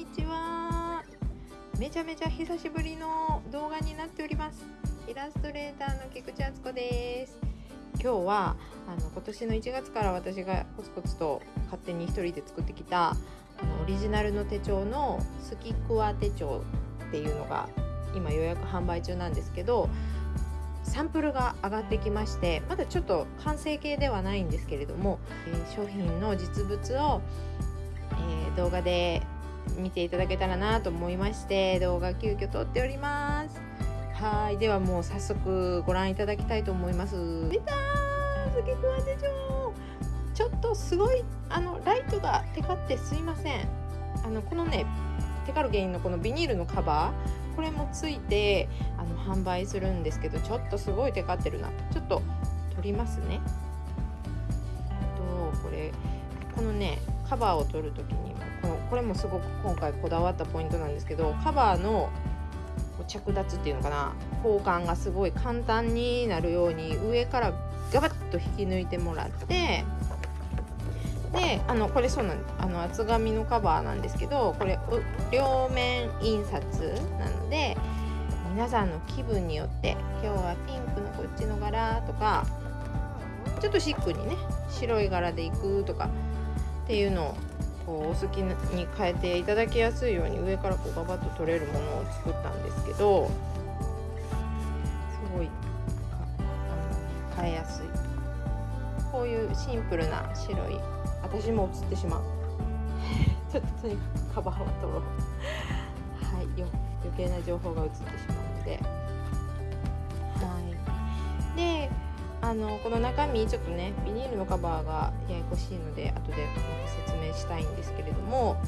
にちは。めちゃめちゃ久しぶりの動画になっております。イラストレーターの菊池敦子です。今日はあの今年の1月から私がコツコツと勝手に一人で作ってきたあのオリジナルの手帳のスキクワ手帳っていうのが今予約販売中なんですけどサンプルが上がってきましてまだちょっと完成形ではないんですけれども、えー、商品の実物を、えー、動画で見ていただけたらなと思いまして動画急遽撮っております。はいではもう早速ご覧いただきたいと思います。出たースケクワ手帳ちょっとすごいあのライトがテカってすいません。あのこのねテカる原因のこのビニールのカバー。これもついてあの販売するんですけどちょっとすごいテカってるなちょっと取りますね。とこれこのねカバーを取る時にこれもすごく今回こだわったポイントなんですけどカバーの着脱っていうのかな交換がすごい簡単になるように上からガバッと引き抜いてもらってであのこれそうなんあの厚紙のカバーなんですけどこれ両面印刷なので皆さんの気分によって今日はピンクのこっちの柄とかちょっとシックにね白い柄でいくとかっていうのをこうお好きに変えていただきやすいように上からこうガバッと取れるものを作ったんですけどすごい変えやすい。こういうシンプルな白い私も映ってしまう。ちょっととにかくカバーは取ろう。はいよ余計な情報が映ってしまう。あのこの中身ちょっとねビニールのカバーがややこしいので後で説明したいんですけれども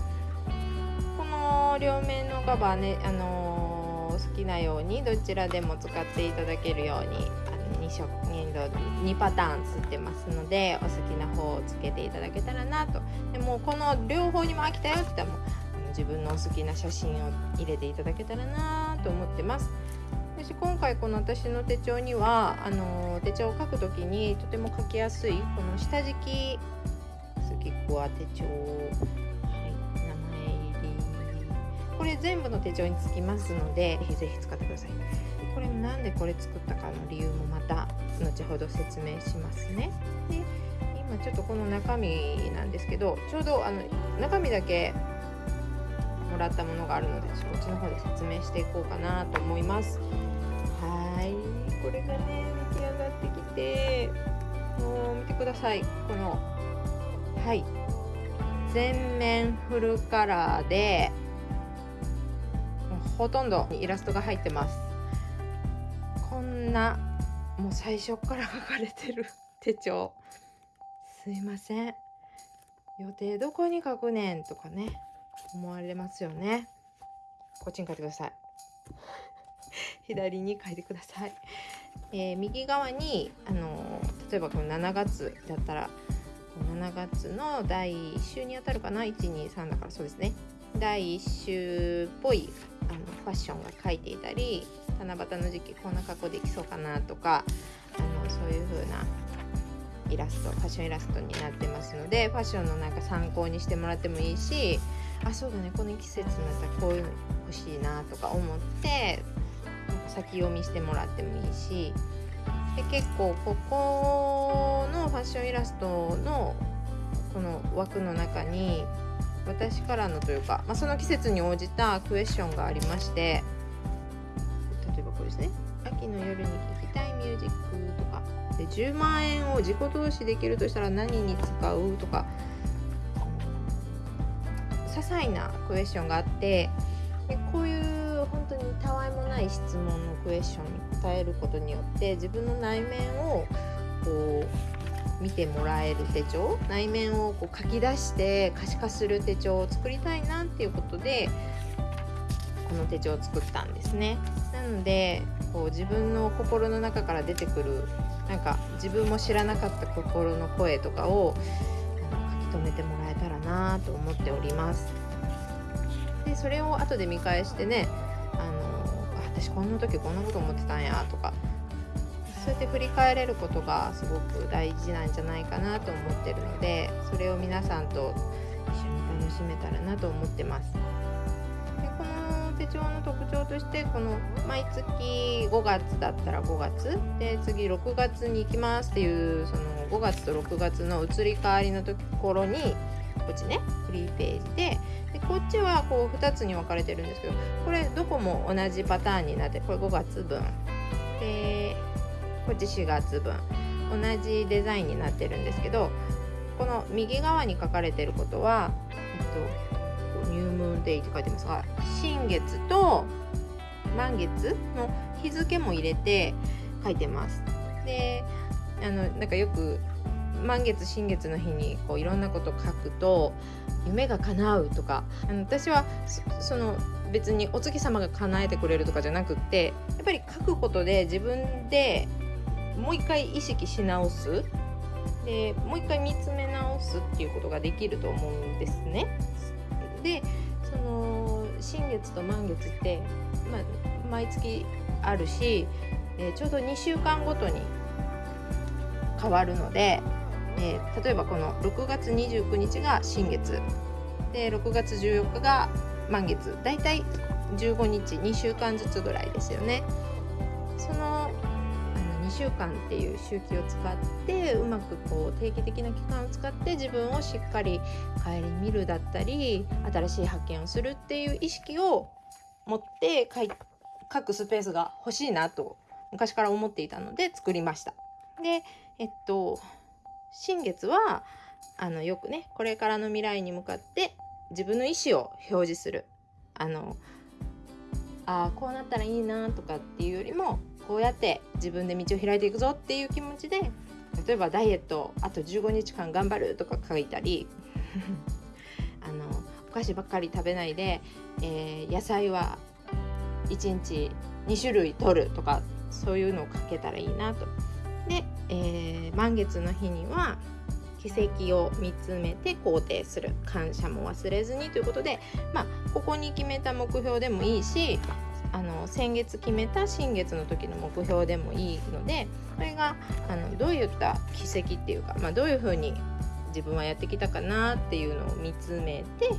この両面のカバーねあの、好きなようにどちらでも使っていただけるように2色2 2パターンつってますのでお好きな方をつけていただけたらなと。でもこの両方にも飽きたよって言ったら自分のお好きな写真を入れていただけたらなと思ってます。私今回この私の手帳にはあの手帳を書く時にとても書きやすいこの下敷きスキックは手帳はい名前入りこれ全部の手帳につきますのでぜひぜひ使ってくださいこれなんでこれ作ったかの理由もまた後ほど説明しますね。で今ちょっとこの中身なんですけどちょうどあの中身だけもらったものがあるのでこっちの方で説明していこうかなと思います。これがね出来上がってきてもう見てください。このはい。全面フルカラーでほとんどイラストが入ってます。こんなもう最初から書かれてる 手帳。すいません。予定どこに書くねんとかね思われますよね。こっちに書いてください。左に書いてください、えー、右側にあの例えばこの7月だったら7月の第1週にあたるかな？123だからそうですね。第1週っぽいあのファッションが書いていたり七夕の時期こんな格好できそうかなとかあのそういう風なイラストファッションイラストになってますのでファッションのなんか参考にしてもらってもいいしあそうだね。この季節になったらこういうの欲しいなとか思って先読みしてもらってもいいしで結構ここのファッションイラストのこの枠の中に私からのというか、まあ、その季節に応じたクエスチョンがありまして例えばこれですね。秋の夜に聴きたいミュージックとか。で10万円を自己投資できるとしたら何に使うとか。些細なクエスチョンがあってたわいもない質問のクエスチョンに答えることによって自分の内面をこう見てもらえる手帳内面をこう書き出して可視化する手帳を作りたいなっていうことでこの手帳を作ったんですね。なのでこう自分の心の中から出てくるなんか自分も知らなかった心の声とかを書き留めてもらえたらなと思っております。でそれを後で見返してね私こんな時こんなこと思ってたんやとかそうやって振り返れることがすごく大事なんじゃないかなと思ってるのでそれを皆さんと一緒に楽しめたらなと思ってます。でこの手帳の特徴としてこの毎月5月だったら5月で次6月に行きますっていうその5月と6月の移り変わりのところにこっちねフリーページで。でこっちはこう2つに分かれてるんですけどこれどこも同じパターンになってこれ5月分。でこっち4月分。同じデザインになってるんですけどこの右側に書かれてることは、えっと、ニュームーンデイって書いてますが新月と満月の日付も入れて書いてます。であのなんかよく満月新月の日にこういろんなこと書くと夢が叶うとかあの私はその別にお月様が叶えてくれるとかじゃなくってやっぱり書くことで自分でもう一回意識し直すでもう一回見つめ直すっていうことができると思うんですね。でその新月と満月って、まあ、毎月あるし、え、ちょうど2週間ごとに変わるので、えー、例えばこの6月29日が新月で6月14日が満月だいたい15日2週間ずつぐらいですよね。その2週間っていう周期を使ってうまくこう定期的な期間を使って自分をしっかり顧みるだったり新しい発見をするっていう意識を持って書くスペースが欲しいなと昔から思っていたので作りました。でえっと新月はあのよくねこれからの未来に向かって自分の意思を表示するあのあこうなったらいいなとかっていうよりもこうやって自分で道を開いていくぞっていう気持ちで例えばダイエットあと15日間頑張るとか書いたり あのお菓子ばっかり食べないで、えー、野菜は1日2種類取るとかそういうのを書けたらいいなと。で、えー、満月の日には奇跡を見つめて肯定する。感謝も忘れずにということでまあここに決めた目標でもいいしあの先月決めた新月の時の目標でもいいのでこれがあのどういった奇跡っていうか、まあ、どういうふうに自分はやってきたかなっていうのを見つめて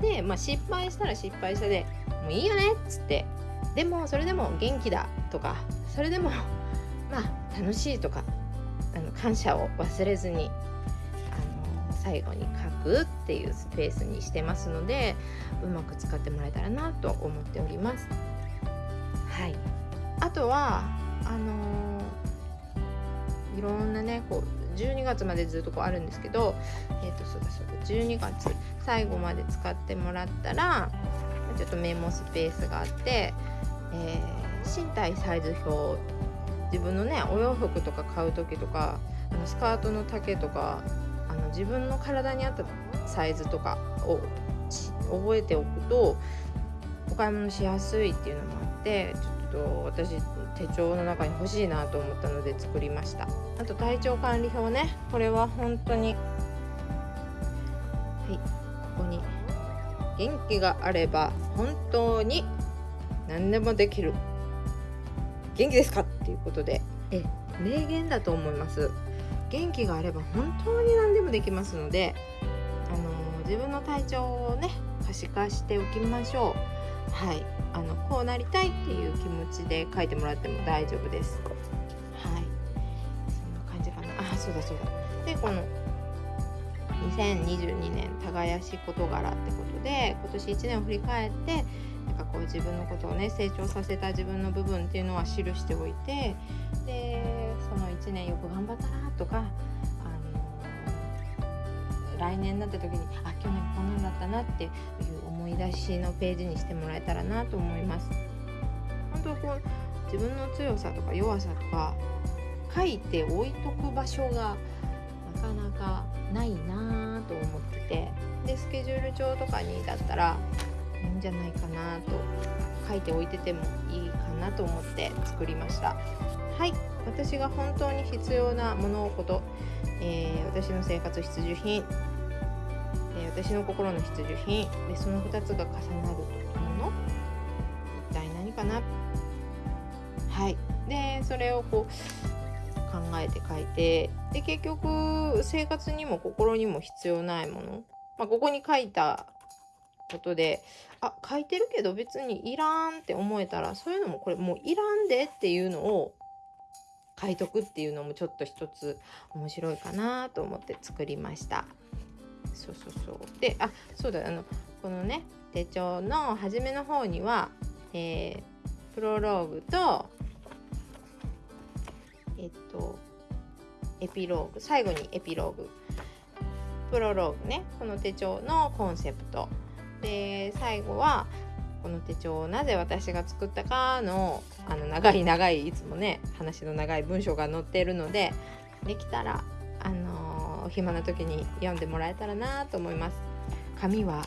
で、まあ、失敗したら失敗したでもういいよねっつってでもそれでも元気だとかそれでもまあ楽しいとかあの感謝を忘れずにあの最後に書くっていうスペースにしてますのでうまく使ってもらえたらなと思っております。はい、あとはあのー、いろんなねこう12月までずっとこうあるんですけどえ、ー、とそうだそうだ12月最後まで使ってもらったらちょっとメモスペースがあって、えー、身体サイズ表自分のねお洋服とか買う時とかあのスカートの丈とかあの自分の体に合ったサイズとかを覚えておくとお買い物しやすいっていうのもあってちょっと私手帳の中に欲しいなと思ったので作りました。あと体調管理表ね。これは本当にはいここに元気があれば本当に何でもできる。元気ですか？っていうことで。え名言だと思います。元気があれば本当に何でもできますのであの自分の体調をね可視化しておきましょう。はい。あのこうなりたいっていう気持ちで書いてもらっても大丈夫です。はい。そんな感じかな。あそうだそうだ。でこの2022年耕し事柄ってことで今年1年を振り返ってなんかこう自分のことをね成長させた自分の部分っていうのは記しておいてでその1年よく頑張ったなとか来年になった時にあ去年こんなんだったなっていう思い出しのページにしてもらえたらなと思います。本当こう自分の強さとか弱さとか書いて置いとく場所がなかなかないなと思っててでスケジュール帳とかにだったらいいんじゃないかなと書いておいててもいいかなと思って作りました。はい。私が本当に必要な物事、えー、私の生活必需品。え私の心の必需品。でその2つが重なるもの一体何かな。はい。でそれをこう考えて書いて。で結局生活にも心にも必要ないもの、まあ、ここに書いたことであ書いてるけど別にいらんって思えたらそういうのもこれもういらんでっていうのを書いとくっていうのもちょっと一つ面白いかなと思って作りました。そうそうそう。であそうだあのこのね手帳の初めの方には、えー、プロローグとえっとエピローグ最後にエピローグ。プロローグねこの手帳のコンセプト。で最後はこの手帳をなぜ私が作ったかのあの長い長いいつもね話の長い文章が載っているのでできたらあのー、暇な時に読んでもらえたらなと思います。紙は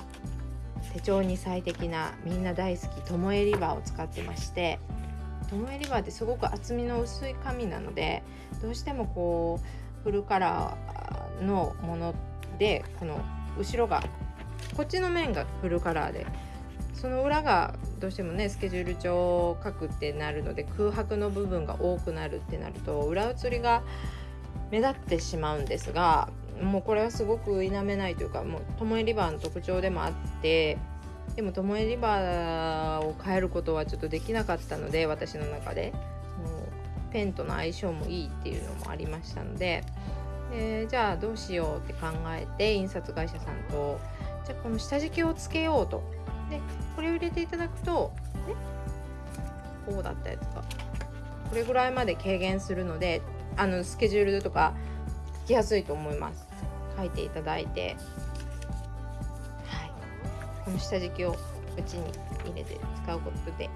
手帳に最適なみんな大好きトモエリバーを使ってましてトモエリバーってすごく厚みの薄い紙なのでどうしてもこうフルカラーのものでこの後ろがこっちの面がフルカラーでその裏がどうしてもねスケジュール帳を書くってなるので空白の部分が多くなるってなると裏写りが目立ってしまうんですがもうこれはすごく否めないというかもうトモエリバーの特徴でもあってでもトモエリバーを変えることはちょっとできなかったので私の中で。もうペンとの相性もいいっていうのもありましたので。でじゃあどうしようって考えて印刷会社さんとじゃあこの下敷きをつけようと。でこれを入れていただくとねこうだったやつがこれぐらいまで軽減するのであのスケジュールとかつきやすいと思います。書いていただいて。はい。この下敷きをうちに入れて使うことで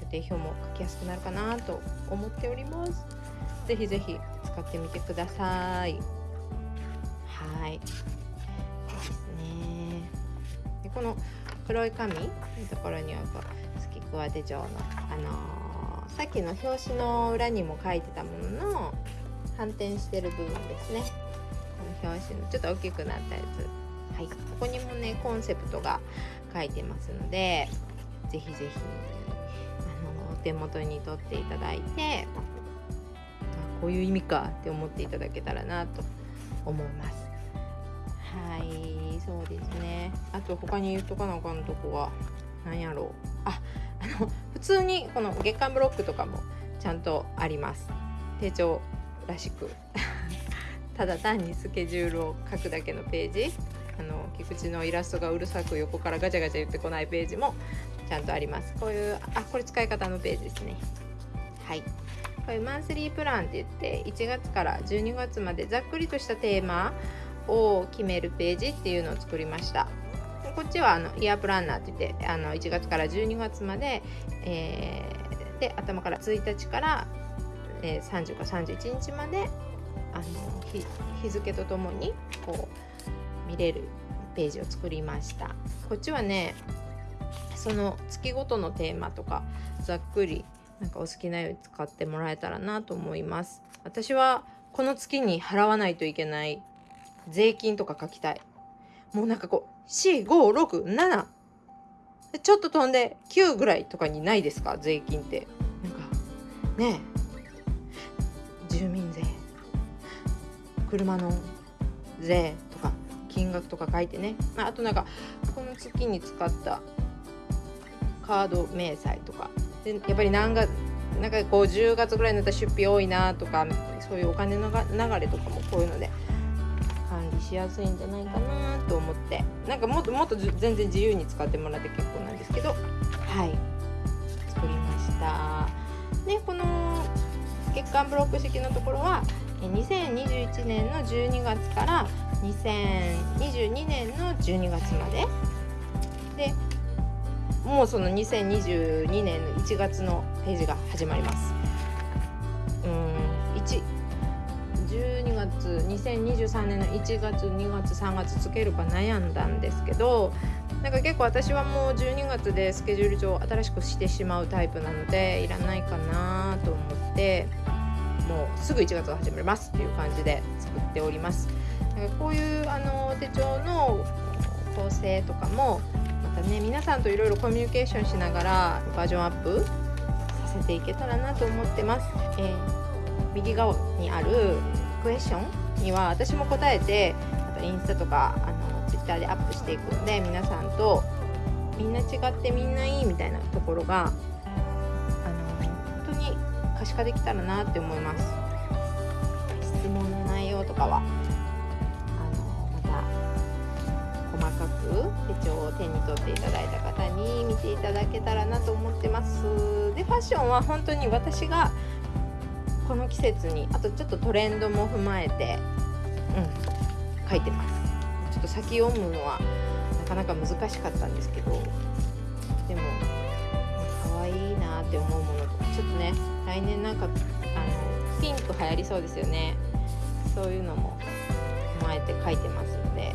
予定表も書きやすくなるかなと思っております。ぜひぜひ使ってみてください。この黒い紙のところにはこうスキクワ手帳の、あのー、さっきの表紙の裏にも書いてたものの反転してる部分ですね。この表紙のちょっと大きくなったやつ。はい。ここにもねコンセプトが書いてますのでぜひぜひあのお手元に取っていただいてこういう意味かって思っていただけたらなと思います。はいそうですね。あと他に言っとかなあかんとこは何やろう。ああの普通にこの月間ブロックとかもちゃんとあります。手帳らしく。ただ単にスケジュールを書くだけのページ。あの菊池のイラストがうるさく横からガチャガチャ言ってこないページもちゃんとあります。こういうあこれ使い方のページですね。はい。これマンスリープランって言って1月から12月までざっくりとしたテーマを決めるページっていうのを作りました。こっちはあのイヤープランナーって言ってあの1月から12月まで、えー、で頭から1日からえー、30か31日まであの日付とともにこう見れるページを作りました。こっちはねその月ごとのテーマとかざっくりなんかお好きなように使ってもらえたらなと思います。私はこの月に払わないといけない税金とか書きたい。もうなんかこう4567ちょっと飛んで9ぐらいとかにないですか？税金って。なんかねえ。住民税。車の税とか金額とか書いてね。まああとなんかこの月に使ったカード明細とか。でやっぱり何がなんかこう10月ぐらいになったら出費多いなとかそういうお金の流れとかもこういうのでしやすいんじゃないかなと思って。なんかもっともっと全然自由に使ってもらって結構なんですけど。はい。作りました。でこの月間ブロック式のところは2021年の12月から2022年の12月まで。でもうその2022年の1月のページが始まります。うん1 12月2023年の1月2月3月つけるか悩んだんですけどなんか結構私はもう12月でスケジュール上新しくしてしまうタイプなのでいらないかなと思ってもうすぐ1月が始まりますっていう感じで作っております。なんかこういうあの手帳の構成とかもまたね皆さんといろいろコミュニケーションしながらバージョンアップさせていけたらなと思ってます、えー、右側にあるクエスチョンには私も答えてまたインスタとかあの Twitter でアップしていくので皆さんとみんな違ってみんないいみたいなところがあの本当に可視化できたらなって思います。質問の内容とかはあのまた細かく手帳を手に取っていただいた方に見ていただけたらなと思ってます。でファッションは本当に私がこの季節にあとちょっとトレンドも踏まえてうん書いてます。ちょっと先読むのはなかなか難しかったんですけどでも可愛いなって思うものとかちょっとね来年なんかあのピンク流行りそうですよね。そういうのも踏まえて書いてますので、ね、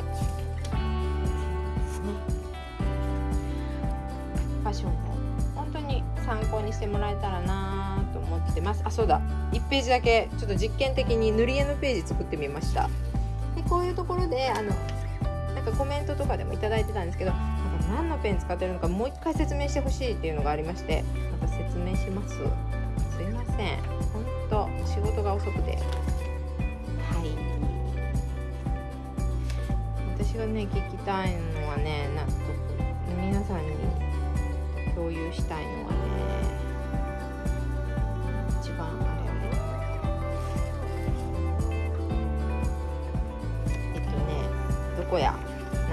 ファッション参考にしてもらえたらなと思ってます。あそうだ。1ページだけちょっと実験的に塗り絵のページ作ってみました。でこういうところであのなんかコメントとかでも頂いてたんですけどなんか何のペン使ってるのかもう一回説明してほしいっていうのがありましてまた説明します。すいません。本当仕事が遅くて。はい。私がね聞きたいのはね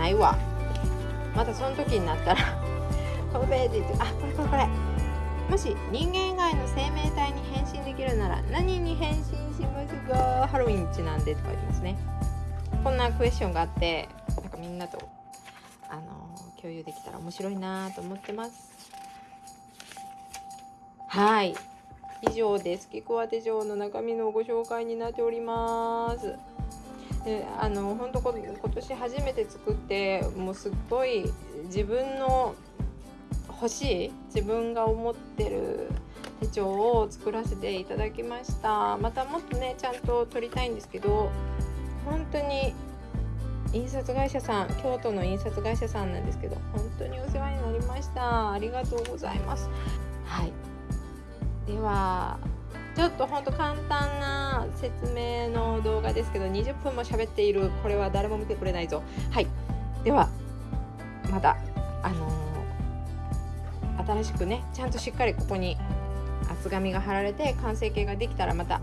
ないわ。またその時になったら このページあこれこれこれ。もし人間以外の生命体に変身できるなら何に変身しますか？ハロウィンちなんでって書いますね。こんなクエスチョンがあってなんかみんなとあの共有できたら面白いなと思ってます。はい。以上です。キコア手帳の中身のご紹介になっております。であの本当今年初めて作ってもうすっごい自分の欲しい自分が思ってる手帳を作らせていただきました。またもっとねちゃんと撮りたいんですけど本当に印刷会社さん京都の印刷会社さんなんですけど本当にお世話になりました。ありがとうございます。はい。ではちょっとほんと簡単な説明の動画ですけど20分も喋っている。これは誰も見てくれないぞ。はい。ではまたあのー、新しくねちゃんとしっかりここに厚紙が貼られて完成形ができたらまた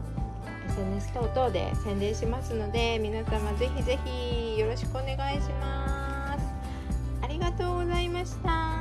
SNS 等々で宣伝しますので皆様ぜひぜひよろしくお願いします。ありがとうございました。